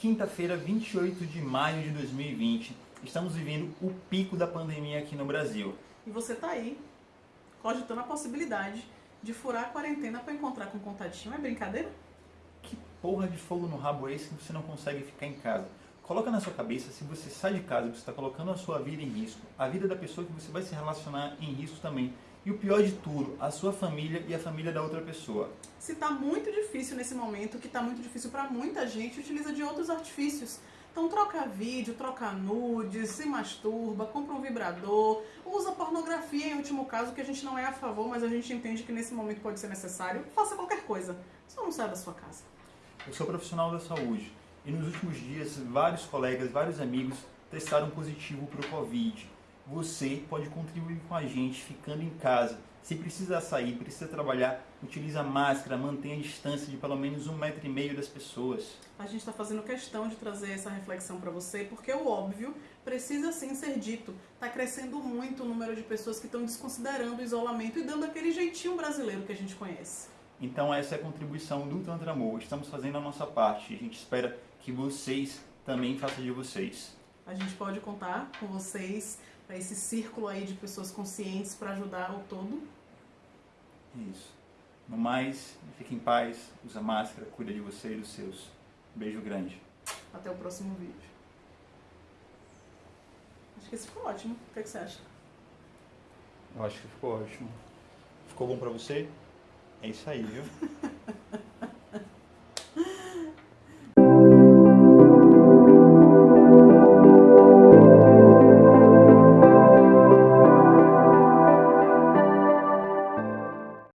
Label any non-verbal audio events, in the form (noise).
Quinta-feira, 28 de maio de 2020. Estamos vivendo o pico da pandemia aqui no Brasil. E você tá aí, cogitando a possibilidade de furar a quarentena para encontrar com um contatinho. É brincadeira? Que porra de fogo no rabo é esse que você não consegue ficar em casa? Coloca na sua cabeça, se você sai de casa, você está colocando a sua vida em risco, a vida da pessoa que você vai se relacionar em risco também. E o pior de tudo, a sua família e a família da outra pessoa. Se está muito difícil nesse momento, que está muito difícil para muita gente, utiliza de outros artifícios. Então troca vídeo, troca nudes, se masturba, compra um vibrador, usa pornografia em último caso, que a gente não é a favor, mas a gente entende que nesse momento pode ser necessário. Faça qualquer coisa, só não saia da sua casa. Eu sou profissional da saúde e nos últimos dias vários colegas, vários amigos testaram positivo para o Covid você pode contribuir com a gente ficando em casa. Se precisa sair, precisa trabalhar, utiliza máscara, mantenha a distância de pelo menos um metro e meio das pessoas. A gente está fazendo questão de trazer essa reflexão para você, porque o óbvio precisa sim ser dito. Está crescendo muito o número de pessoas que estão desconsiderando o isolamento e dando aquele jeitinho brasileiro que a gente conhece. Então essa é a contribuição do Tantra Amor. Estamos fazendo a nossa parte. A gente espera que vocês também façam de vocês. A gente pode contar com vocês para esse círculo aí de pessoas conscientes para ajudar o todo. Isso. No mais, fique em paz, usa máscara, cuida de você e dos seus. Beijo grande. Até o próximo vídeo. Acho que esse ficou ótimo. O que, é que você acha? Eu acho que ficou ótimo. Ficou bom pra você? É isso aí, viu? (laughs)